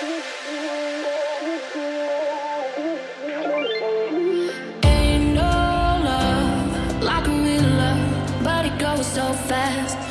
Ain't no love like a real love, but it goes so fast.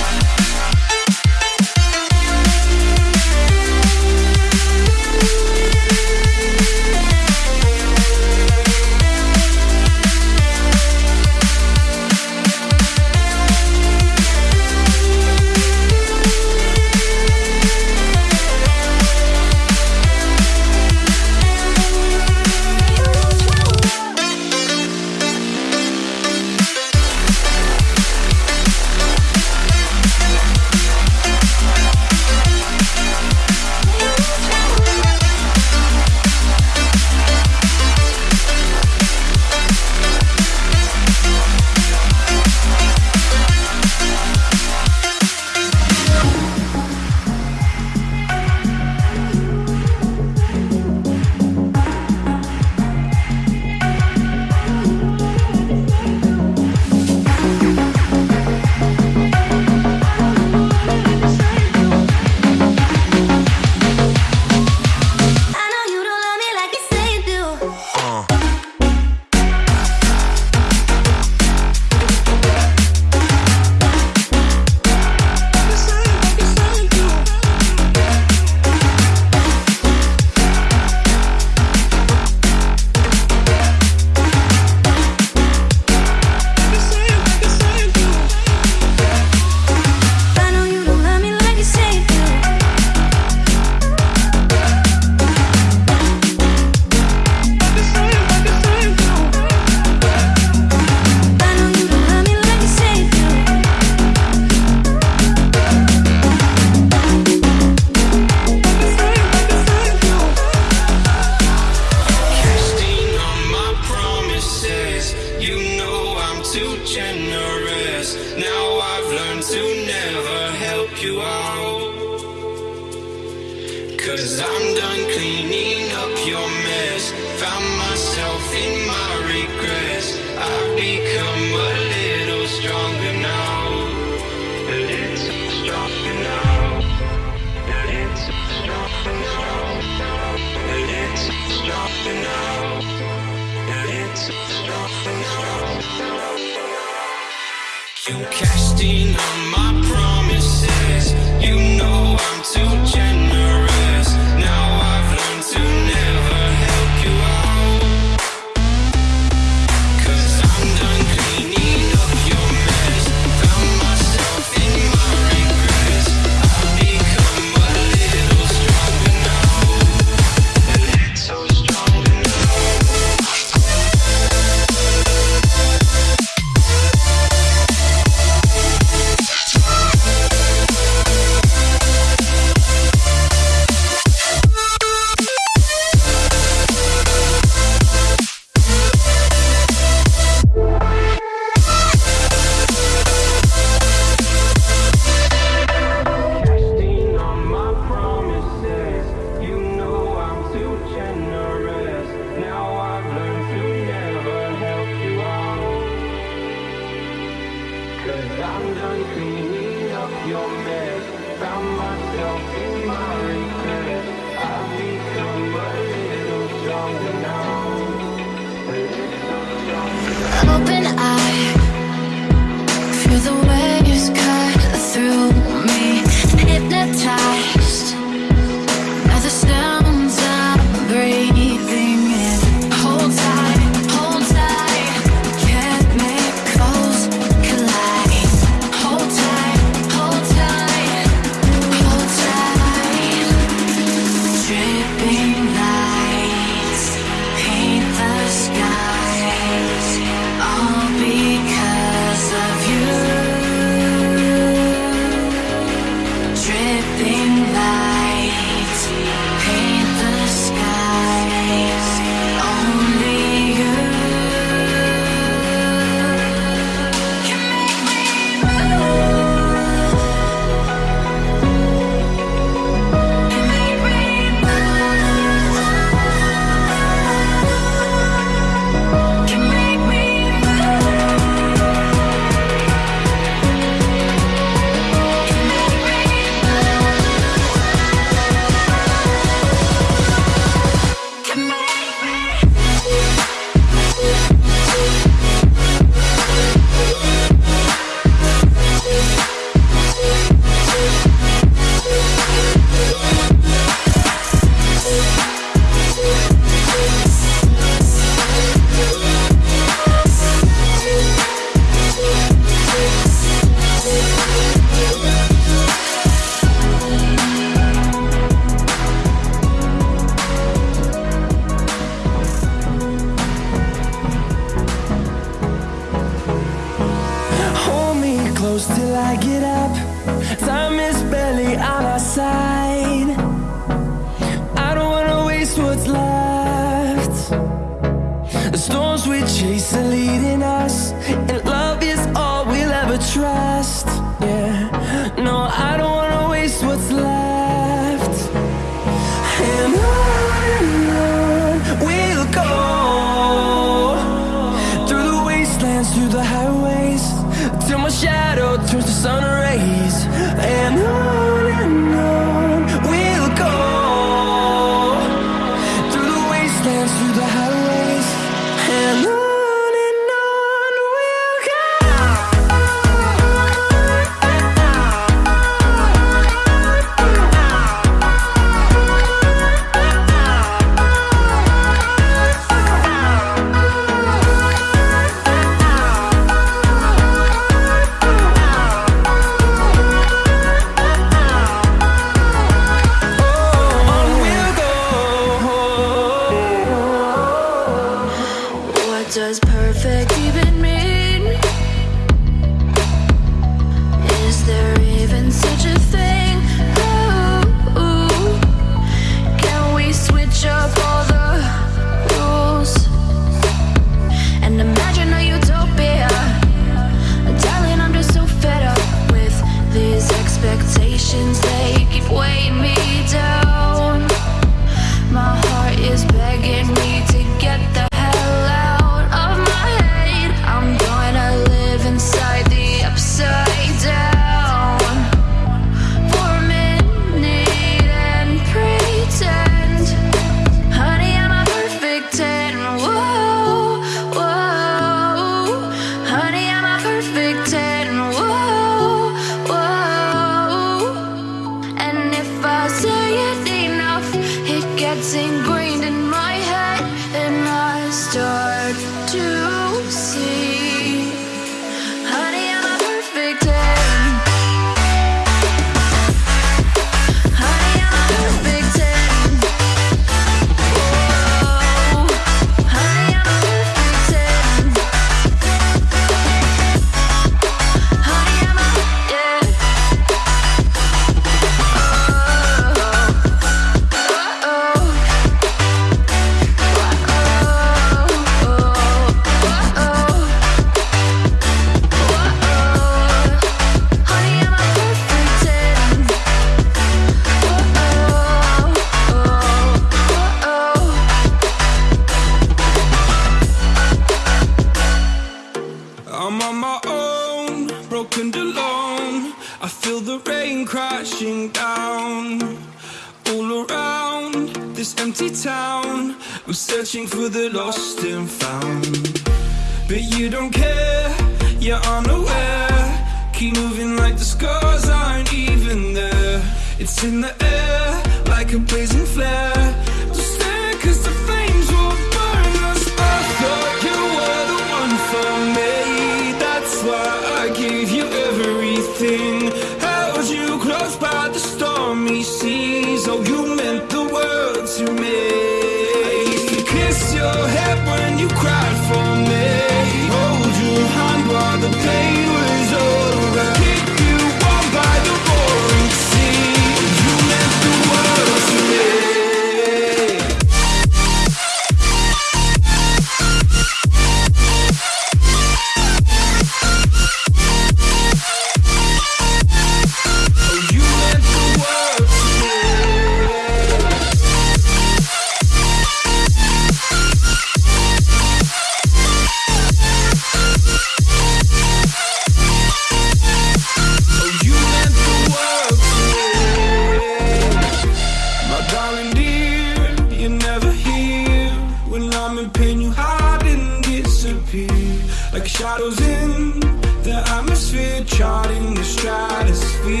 Like shadows in the atmosphere, charting the stratosphere.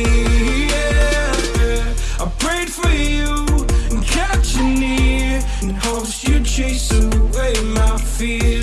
Yeah. I prayed for you and kept you near, in hopes you'd chase away my fear.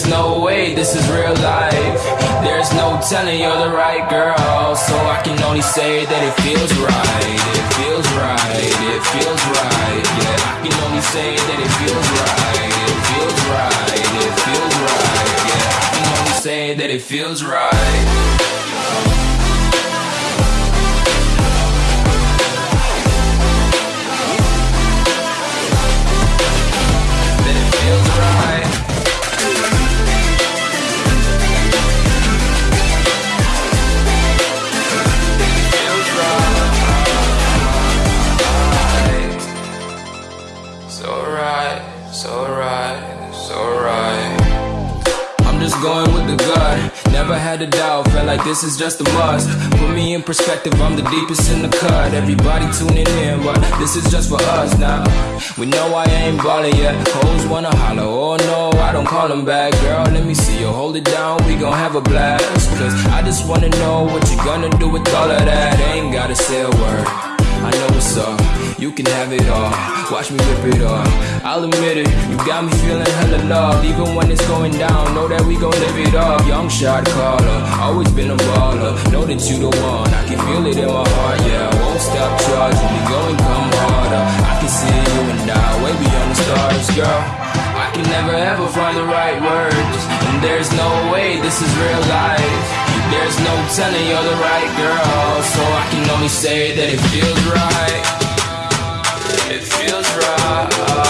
There's no way this is real life. There's no telling you're the right girl. So I can only say that it feels right. It feels right. It feels right. Yeah, I can only say that it feels right. It feels right. It feels right. Yeah, I can only say that it feels right. Never had a doubt, felt like this is just a must. Put me in perspective, I'm the deepest in the cut. Everybody tuning in, but this is just for us now. We know I ain't ballin' yet. Hoes wanna holler, oh no, I don't call them back. Girl, let me see you hold it down, we gon' have a blast. Cause I just wanna know what you gonna do with all of that. Ain't gotta say a word. I know what's up, you can have it all. Watch me rip it off. I'll admit it, you got me feeling hella loved. Even when it's going down, know that we gon' live it up. Young shot caller, always been a baller. Know that you the one, I can feel it in my heart, yeah. I won't stop charging, we going come harder. I can see you and I, way beyond the stars, girl. I can never ever find the right words, and there's no way this is real life. There's no telling you're the right girl, so I can only say that it feels right. It feels right.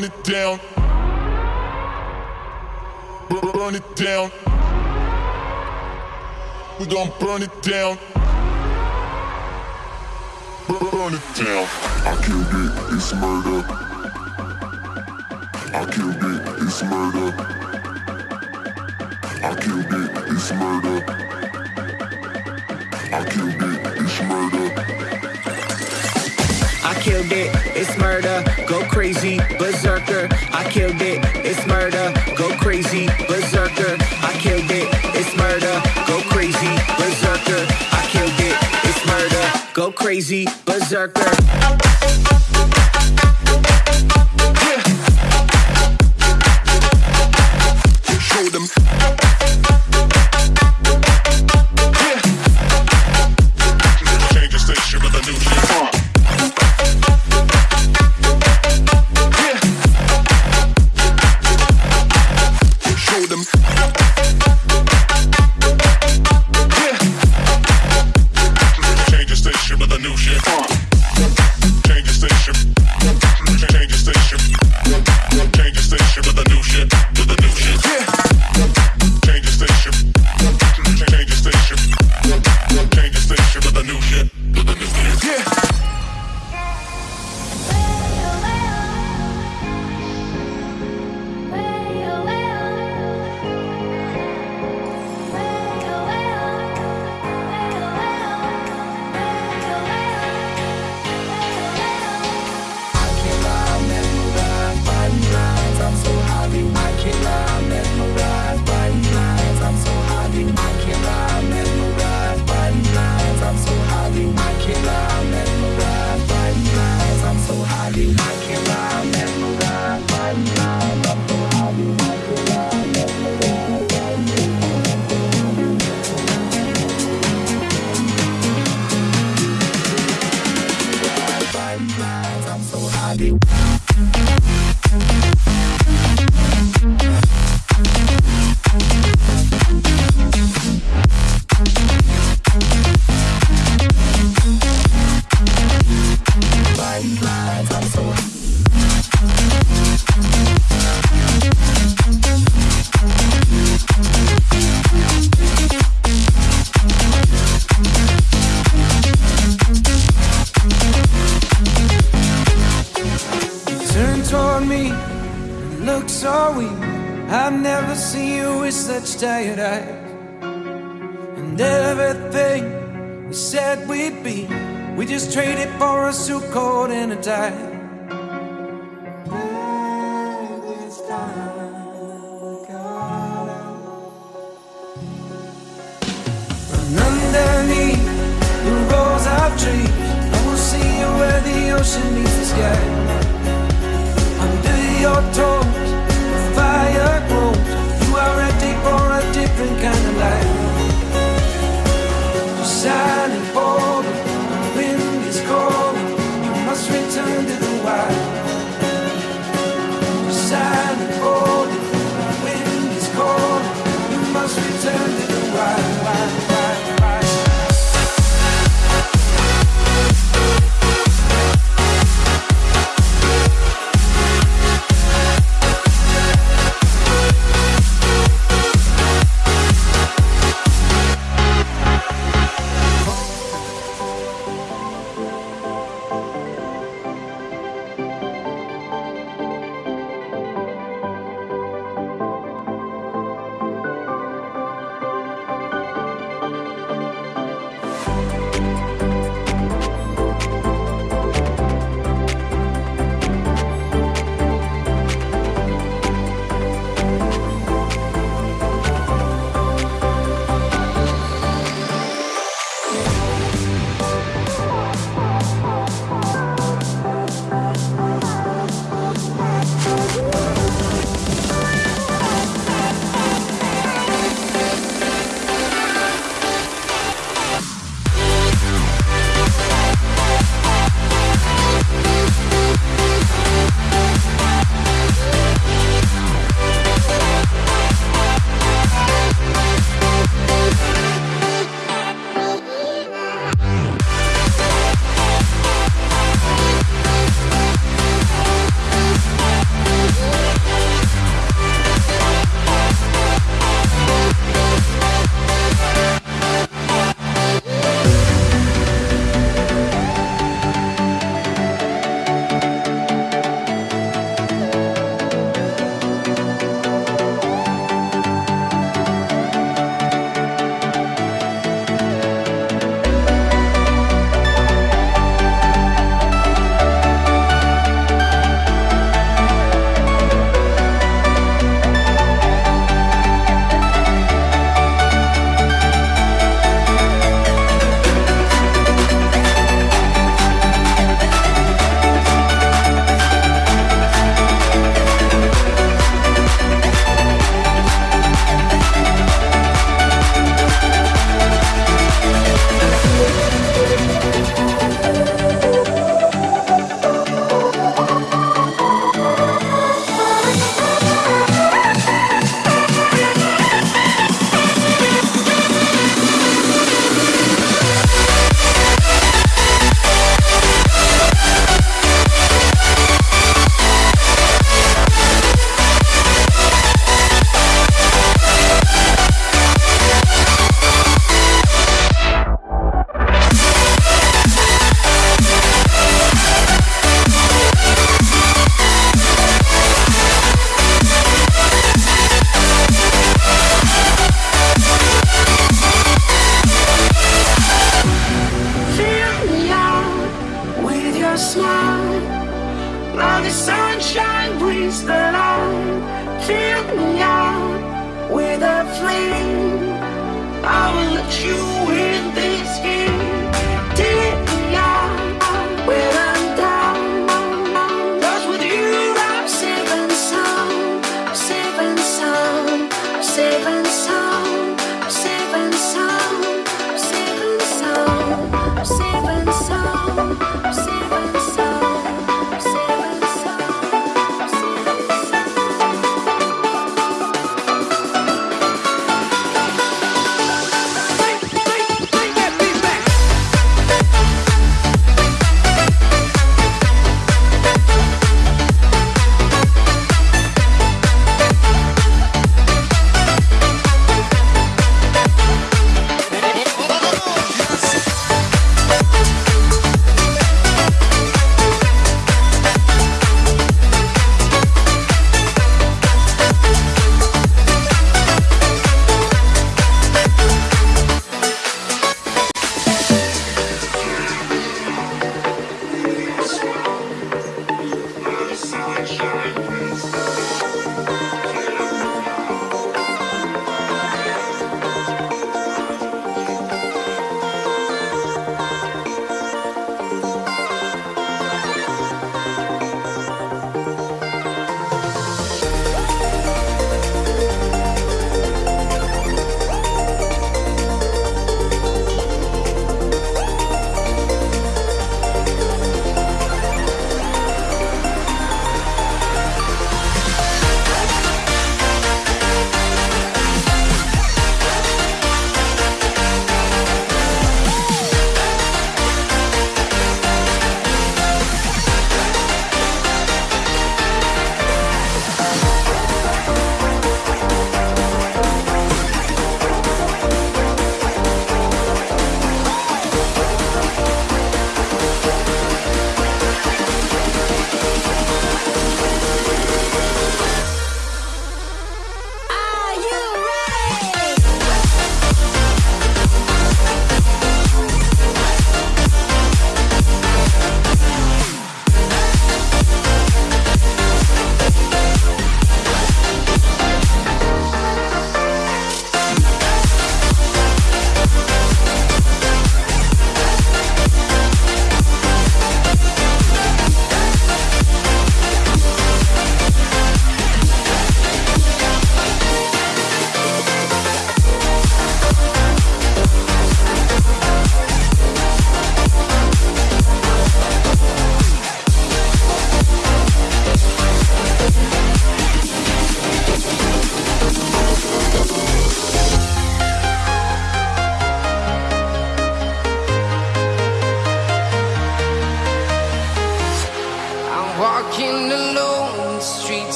burn it down. Burn it down. We gon' burn it down. Burn it down. I killed it, it's murder. I killed it, it's murder. I killed it, it's murder. I killed it, it's murder. I killed it, it's murder, go crazy, berserker. I killed it, it's murder, go crazy, berserker. I killed it, it's murder, go crazy, berserker. I killed it, it's murder, go crazy, berserker.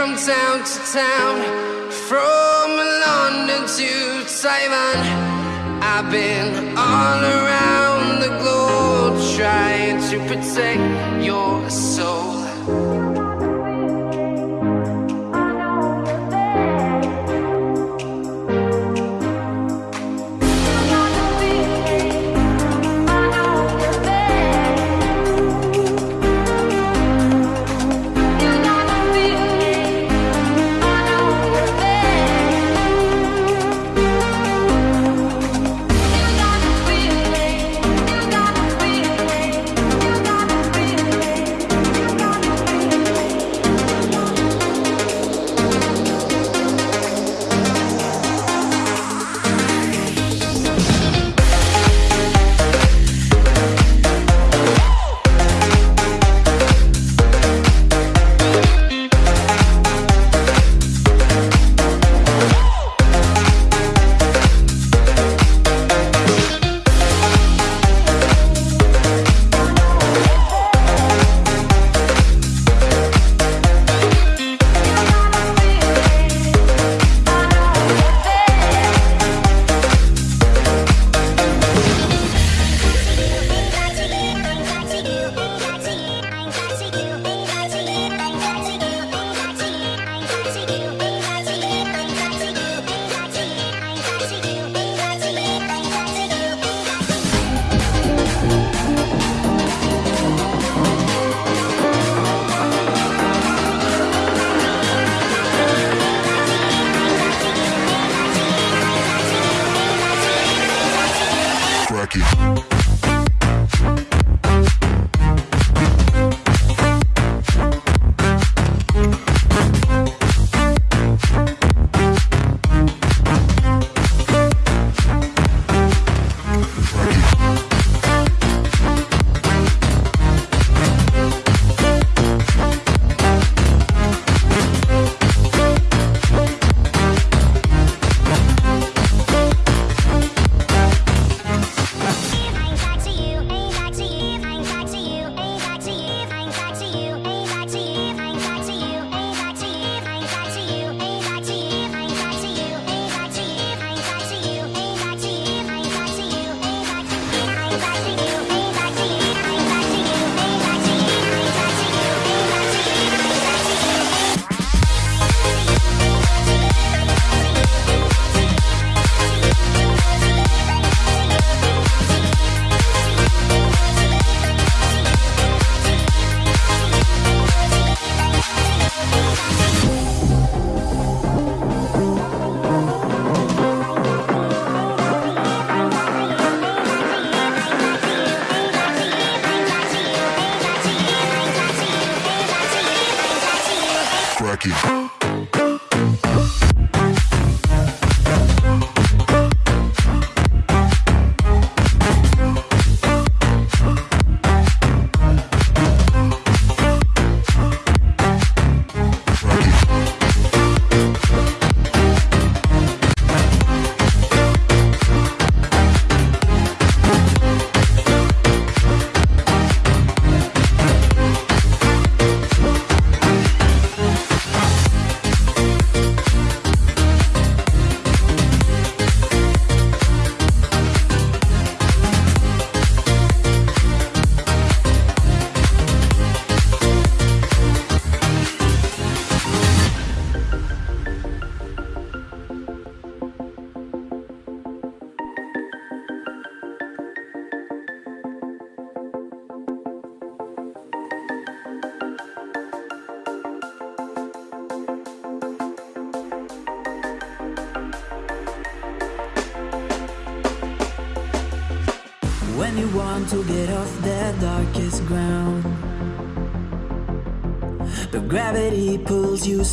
Town to town, from London to Taiwan. I've been all around the globe trying to protect your soul.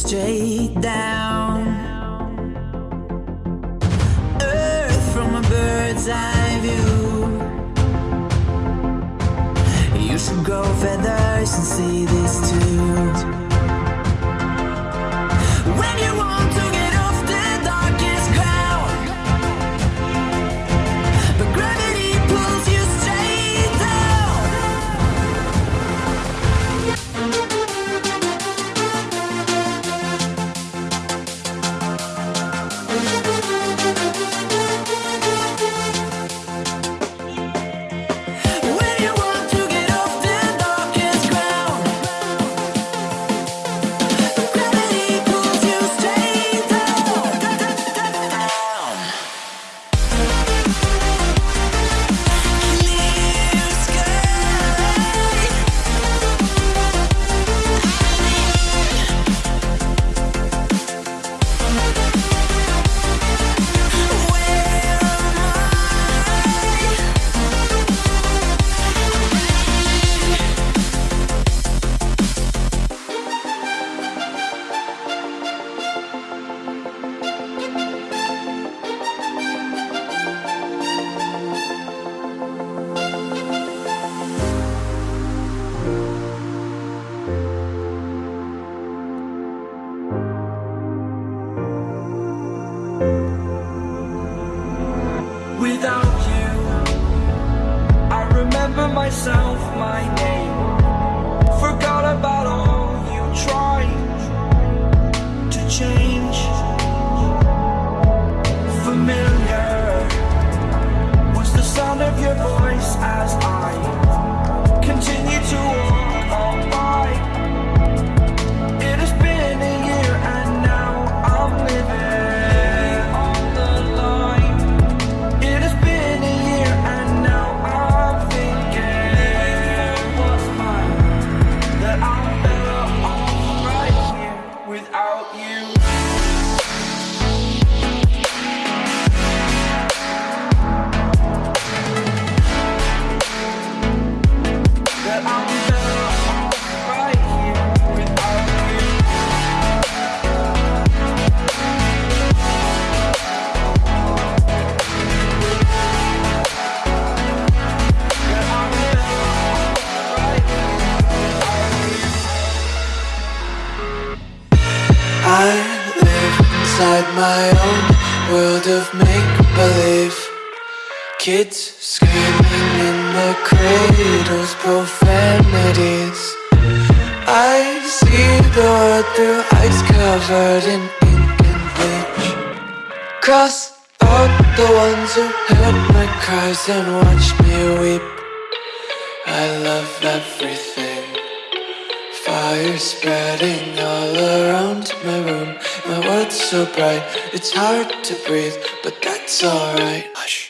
Straight Kids screaming in the cradles, profanities. I see the world through ice covered in ink and bleach. Cross out the ones who heard my cries and watched me weep. I love everything. Fire spreading all around my room. My world's so bright, it's hard to breathe But that's alright. Hush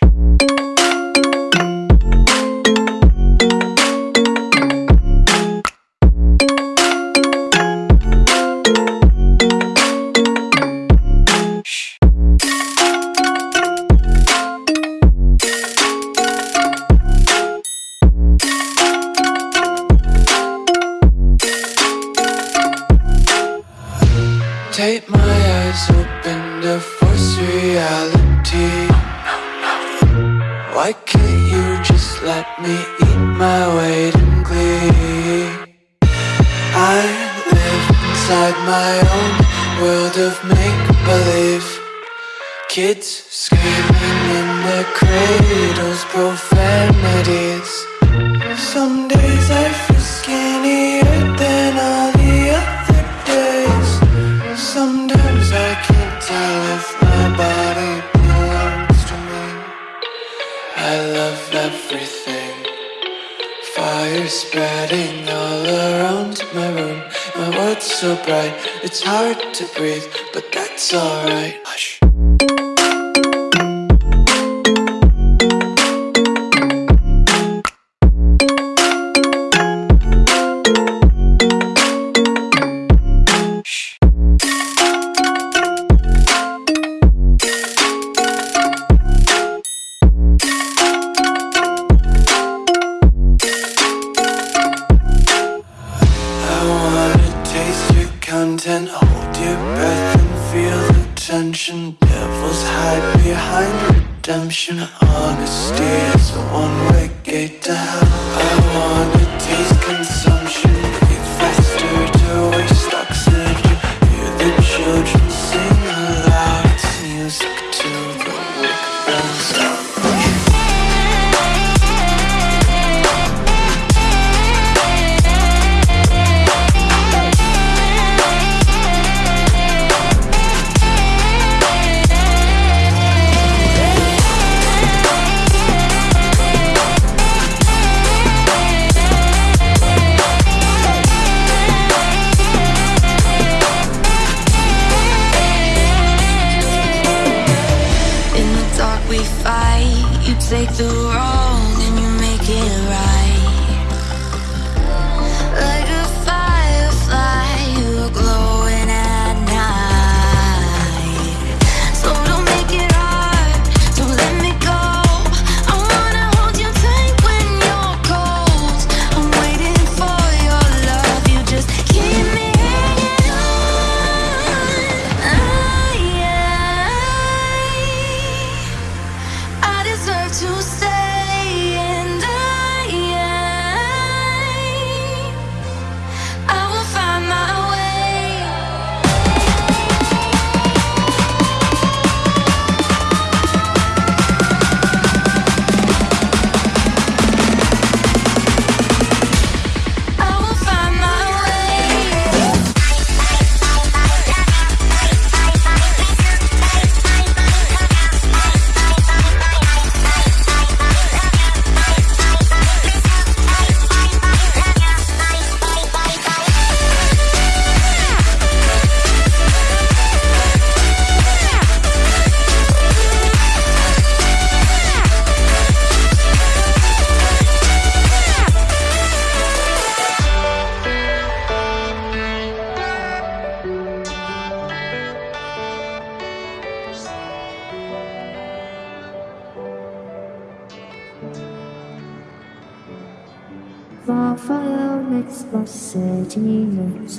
taste your content, hold your breath and feel the tension. Devils hide behind redemption. Honesty is a one-way gate to hell. I wanna taste consumption,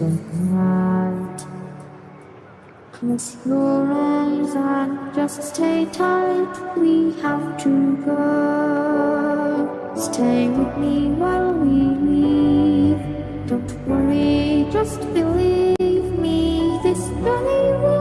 bright. Close your eyes and just stay tight. We have to go. Stay with me while we leave. Don't worry, just believe me. This journey will